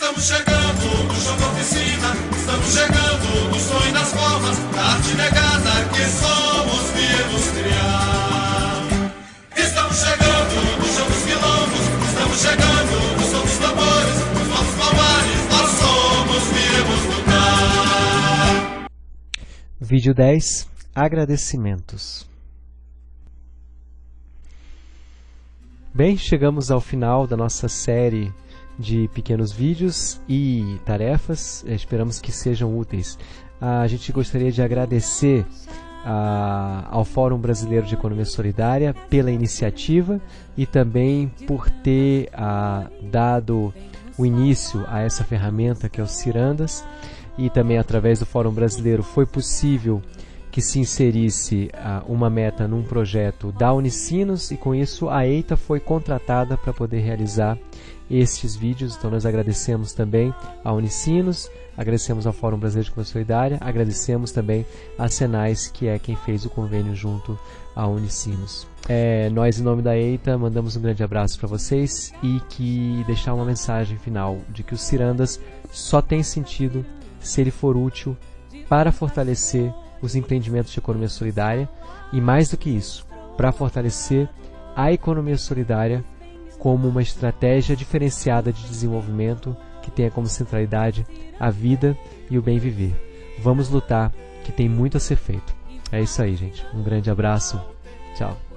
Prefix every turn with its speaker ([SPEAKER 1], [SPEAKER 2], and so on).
[SPEAKER 1] Estamos chegando no chão da oficina, estamos chegando no sonho das formas, da arte negada que somos viemos criar. Estamos chegando no chão dos quilombos, estamos chegando no som dos tambores, nos nossos palmares, nós somos viemos lutar.
[SPEAKER 2] Vídeo 10 Agradecimentos Bem, chegamos ao final da nossa série de pequenos vídeos e tarefas. Esperamos que sejam úteis. A gente gostaria de agradecer a, ao Fórum Brasileiro de Economia Solidária pela iniciativa e também por ter a, dado o início a essa ferramenta que é o Cirandas e também através do Fórum Brasileiro foi possível que se inserisse uh, uma meta num projeto da Unicinos e com isso a EITA foi contratada para poder realizar estes vídeos. Então nós agradecemos também a Unicinos, agradecemos ao Fórum Brasileiro de Comunicação Solidária, agradecemos também a Senais, que é quem fez o convênio junto à Unicinos. É, nós, em nome da EITA, mandamos um grande abraço para vocês e que deixar uma mensagem final de que o Cirandas só tem sentido se ele for útil para fortalecer os empreendimentos de economia solidária e, mais do que isso, para fortalecer a economia solidária como uma estratégia diferenciada de desenvolvimento que tenha como centralidade a vida e o bem viver. Vamos lutar, que tem muito a ser feito. É isso aí, gente. Um grande abraço. Tchau.